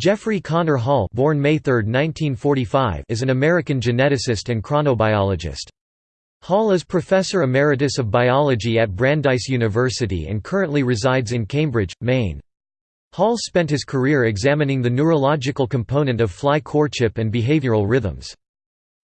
Jeffrey Connor Hall born May 3, 1945, is an American geneticist and chronobiologist. Hall is Professor Emeritus of Biology at Brandeis University and currently resides in Cambridge, Maine. Hall spent his career examining the neurological component of fly courtship and behavioral rhythms.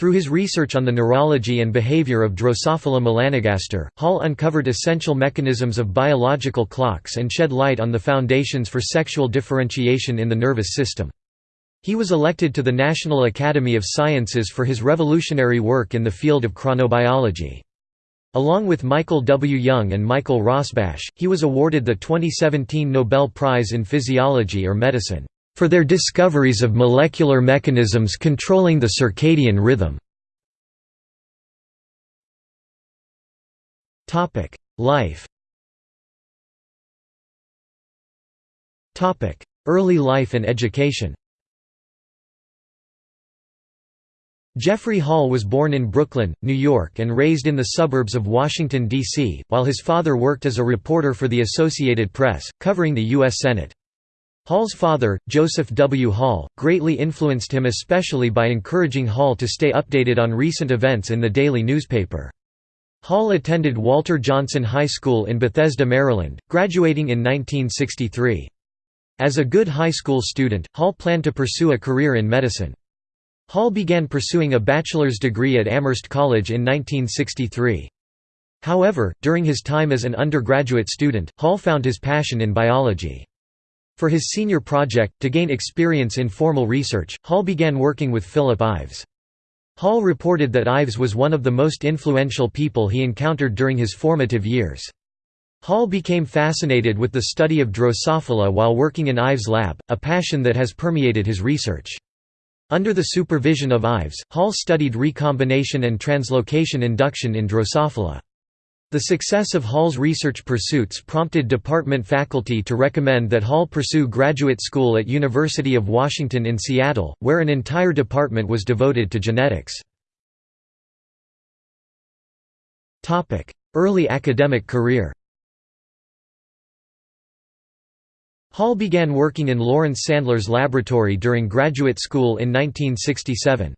Through his research on the neurology and behavior of Drosophila melanogaster, Hall uncovered essential mechanisms of biological clocks and shed light on the foundations for sexual differentiation in the nervous system. He was elected to the National Academy of Sciences for his revolutionary work in the field of chronobiology. Along with Michael W. Young and Michael Rosbash, he was awarded the 2017 Nobel Prize in Physiology or Medicine for their discoveries of molecular mechanisms controlling the circadian rhythm. Life Early life and education Jeffrey Hall was born in Brooklyn, New York and raised in the suburbs of Washington, D.C., while his father worked as a reporter for the Associated Press, covering the U.S. Senate. Hall's father, Joseph W. Hall, greatly influenced him especially by encouraging Hall to stay updated on recent events in the daily newspaper. Hall attended Walter Johnson High School in Bethesda, Maryland, graduating in 1963. As a good high school student, Hall planned to pursue a career in medicine. Hall began pursuing a bachelor's degree at Amherst College in 1963. However, during his time as an undergraduate student, Hall found his passion in biology. For his senior project, to gain experience in formal research, Hall began working with Philip Ives. Hall reported that Ives was one of the most influential people he encountered during his formative years. Hall became fascinated with the study of Drosophila while working in Ives' lab, a passion that has permeated his research. Under the supervision of Ives, Hall studied recombination and translocation induction in Drosophila. The success of Hall's research pursuits prompted department faculty to recommend that Hall pursue graduate school at University of Washington in Seattle, where an entire department was devoted to genetics. Early academic career Hall began working in Lawrence Sandler's laboratory during graduate school in 1967.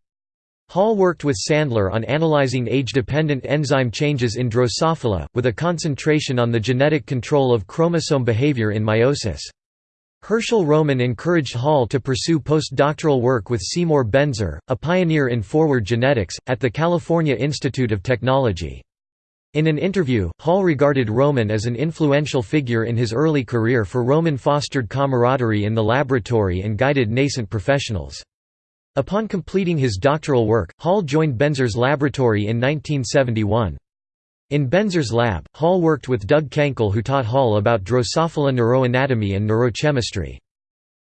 Hall worked with Sandler on analyzing age-dependent enzyme changes in Drosophila, with a concentration on the genetic control of chromosome behavior in meiosis. Herschel Roman encouraged Hall to pursue postdoctoral work with Seymour Benzer, a pioneer in forward genetics, at the California Institute of Technology. In an interview, Hall regarded Roman as an influential figure in his early career for Roman fostered camaraderie in the laboratory and guided nascent professionals. Upon completing his doctoral work, Hall joined Benzer's laboratory in 1971. In Benzer's lab, Hall worked with Doug Kankel who taught Hall about Drosophila neuroanatomy and neurochemistry.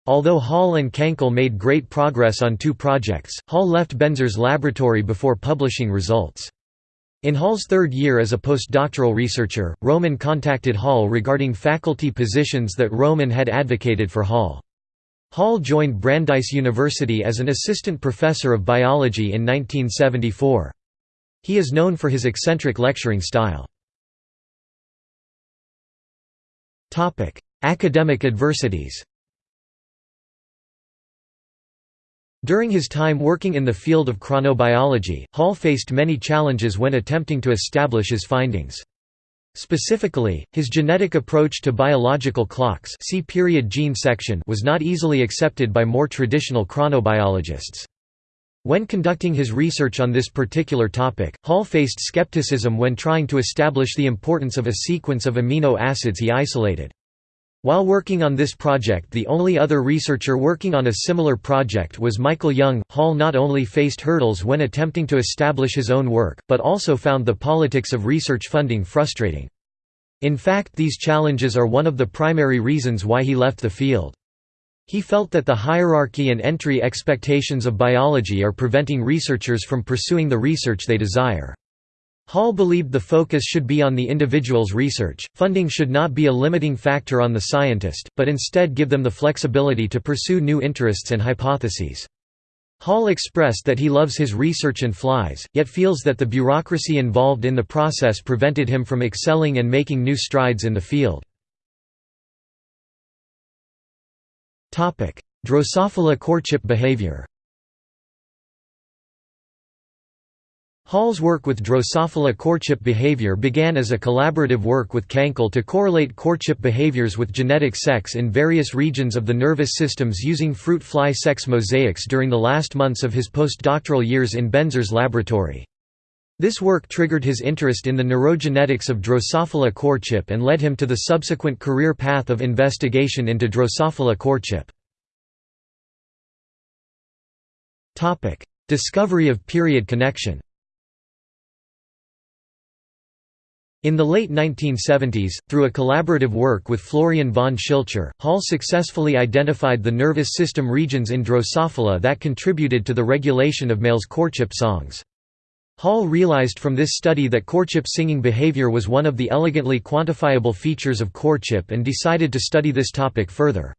Although Hall and Kankel made great progress on two projects, Hall left Benzer's laboratory before publishing results. In Hall's third year as a postdoctoral researcher, Roman contacted Hall regarding faculty positions that Roman had advocated for Hall. Hall joined Brandeis University as an assistant professor of biology in 1974. He is known for his eccentric lecturing style. Academic adversities During his time working in the field of chronobiology, Hall faced many challenges when attempting to establish his findings. Specifically, his genetic approach to biological clocks see period gene section was not easily accepted by more traditional chronobiologists. When conducting his research on this particular topic, Hall faced skepticism when trying to establish the importance of a sequence of amino acids he isolated. While working on this project the only other researcher working on a similar project was Michael Young, Hall not only faced hurdles when attempting to establish his own work, but also found the politics of research funding frustrating. In fact these challenges are one of the primary reasons why he left the field. He felt that the hierarchy and entry expectations of biology are preventing researchers from pursuing the research they desire. Hall believed the focus should be on the individual's research, funding should not be a limiting factor on the scientist, but instead give them the flexibility to pursue new interests and hypotheses. Hall expressed that he loves his research and flies, yet feels that the bureaucracy involved in the process prevented him from excelling and making new strides in the field. Drosophila courtship behavior Hall's work with Drosophila courtship behavior began as a collaborative work with Kankel to correlate courtship behaviors with genetic sex in various regions of the nervous systems using fruit fly sex mosaics during the last months of his postdoctoral years in Benzer's laboratory. This work triggered his interest in the neurogenetics of Drosophila courtship and led him to the subsequent career path of investigation into Drosophila courtship. Discovery of period connection In the late 1970s, through a collaborative work with Florian von Schilcher, Hall successfully identified the nervous system regions in Drosophila that contributed to the regulation of males' courtship songs. Hall realized from this study that courtship singing behavior was one of the elegantly quantifiable features of courtship and decided to study this topic further.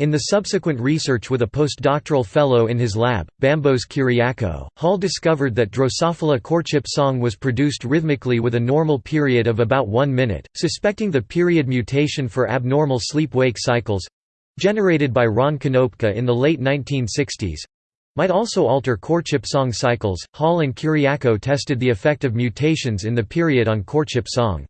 In the subsequent research with a postdoctoral fellow in his lab, Bambos Kyriacou, Hall discovered that Drosophila courtship song was produced rhythmically with a normal period of about one minute, suspecting the period mutation for abnormal sleep-wake cycles—generated by Ron Konopka in the late 1960s—might also alter courtship song cycles. Hall and Kyriacou tested the effect of mutations in the period on courtship song.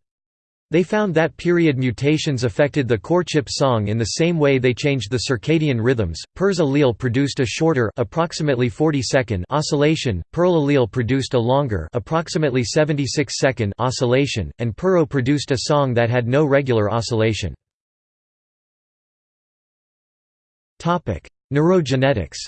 They found that period mutations affected the courtship song in the same way they changed the circadian rhythms. PERS allele produced a shorter, approximately 40 second oscillation, PERL allele produced a longer, approximately 76 second oscillation, and PERO produced a song that had no regular oscillation. Topic: Neurogenetics.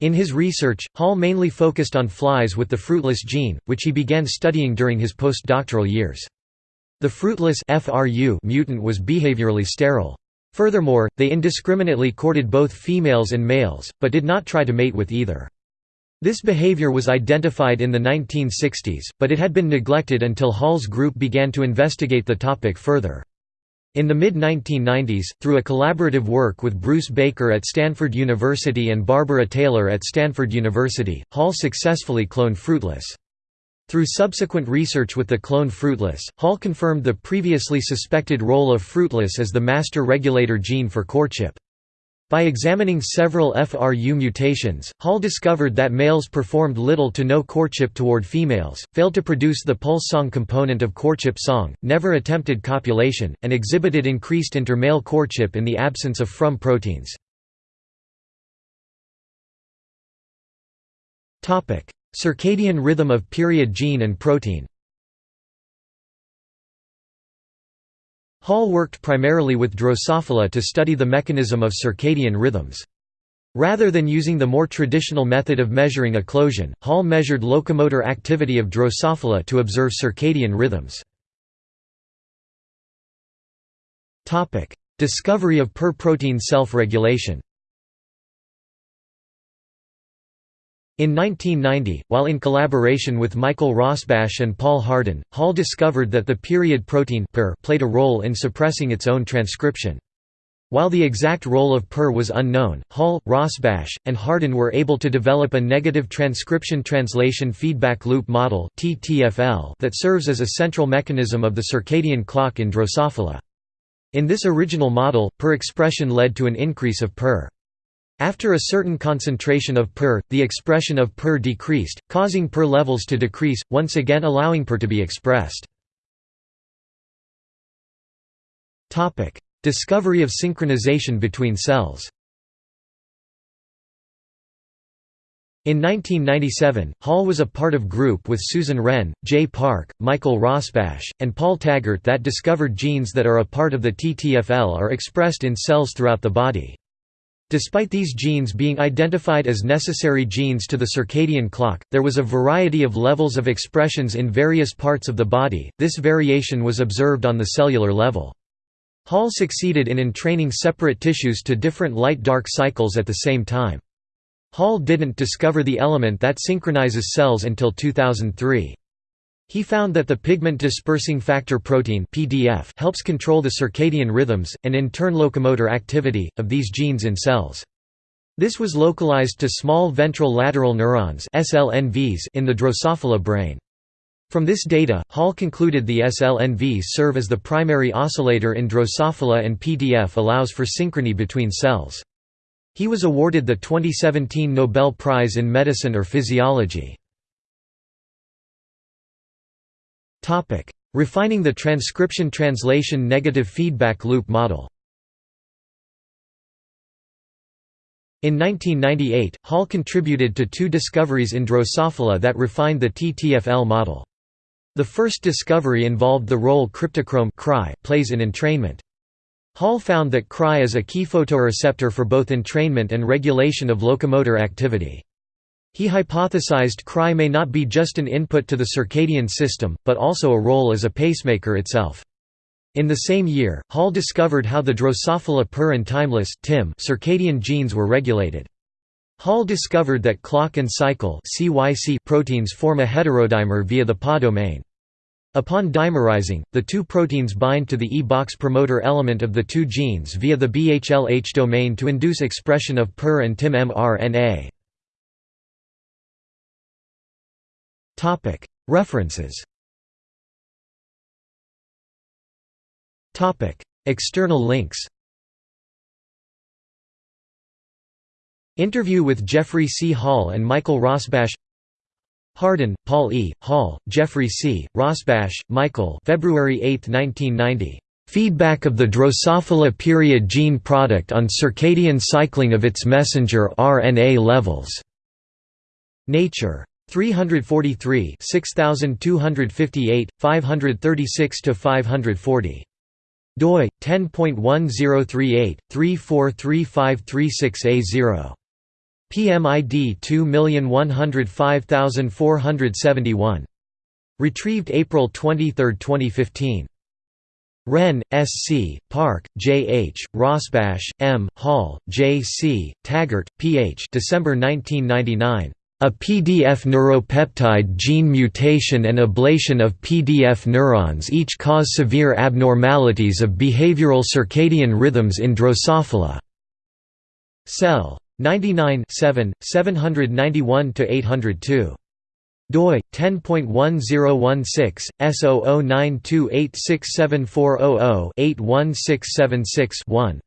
In his research, Hall mainly focused on flies with the fruitless gene, which he began studying during his postdoctoral years. The fruitless FRU mutant was behaviorally sterile. Furthermore, they indiscriminately courted both females and males, but did not try to mate with either. This behavior was identified in the 1960s, but it had been neglected until Hall's group began to investigate the topic further. In the mid-1990s, through a collaborative work with Bruce Baker at Stanford University and Barbara Taylor at Stanford University, Hall successfully cloned Fruitless. Through subsequent research with the cloned Fruitless, Hall confirmed the previously suspected role of Fruitless as the master regulator gene for courtship. By examining several FRU mutations, Hall discovered that males performed little to no courtship toward females, failed to produce the pulse song component of courtship song, never attempted copulation, and exhibited increased inter-male courtship in the absence of FRUM proteins. Circadian rhythm of period gene and protein Hall worked primarily with Drosophila to study the mechanism of circadian rhythms. Rather than using the more traditional method of measuring eclosion, Hall measured locomotor activity of Drosophila to observe circadian rhythms. Discovery of per protein self-regulation In 1990, while in collaboration with Michael Rosbash and Paul Hardin, Hall discovered that the period protein PER played a role in suppressing its own transcription. While the exact role of PER was unknown, Hall, Rosbash, and Hardin were able to develop a negative transcription translation feedback loop model that serves as a central mechanism of the circadian clock in Drosophila. In this original model, PER expression led to an increase of PER. After a certain concentration of PER, the expression of PER decreased, causing PER levels to decrease, once again allowing PER to be expressed. Discovery of synchronization between cells In 1997, Hall was a part of group with Susan Renn, Jae Park, Michael Rosbash, and Paul Taghert that discovered genes that are a part of the TTFL are expressed in cells throughout the body. Despite these genes being identified as necessary genes to the circadian clock, there was a variety of levels of expressions in various parts of the body, this variation was observed on the cellular level. Hall succeeded in entraining separate tissues to different light-dark cycles at the same time. Hall didn't discover the element that synchronizes cells until 2003. He found that the pigment dispersing factor protein (PDF) helps control the circadian rhythms and in turn locomotor activity of these genes in cells. This was localized to small ventral lateral neurons (SLNVs) in the Drosophila brain. From this data, Hall concluded the SLNVs serve as the primary oscillator in Drosophila and PDF allows for synchrony between cells. He was awarded the 2017 Nobel Prize in Medicine or Physiology. Refining the transcription translation negative feedback loop model In 1998, Hall contributed to two discoveries in Drosophila that refined the TTFL model. The first discovery involved the role cryptochrome plays in entrainment. Hall found that Cry is a key photoreceptor for both entrainment and regulation of locomotor activity. He hypothesized Cry may not be just an input to the circadian system, but also a role as a pacemaker itself. In the same year, Hall discovered how the Drosophila per and timeless circadian genes were regulated. Hall discovered that clock and cycle proteins form a heterodimer via the PA domain. Upon dimerizing, the two proteins bind to the E-box promoter element of the two genes via the BHLH domain to induce expression of PER and TIM mRNA. References External links Interview with Jeffrey C. Hall and Michael Rosbash Hardin, Paul E., Hall, Jeffrey C., Rosbash, Michael February 8, 1990. Feedback of the Drosophila period gene product on circadian cycling of its messenger RNA levels. Nature. 343 6258, 536 to 540 doi 10.1038 343536A0 PMID 2105471 retrieved April 23, 2015 Renn, S. C., Park, J. H., Rosbash, M., Hall, J. C., Taghert, P. H. December 1999. A PDF neuropeptide gene mutation and ablation of PDF neurons each cause severe abnormalities of behavioral circadian rhythms in Drosophila. Cell. 99 7, 791–802 doi 10.1016 S0092867400-81676-1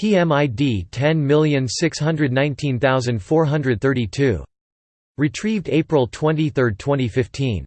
PMID 10619432 Retrieved April 23, 2015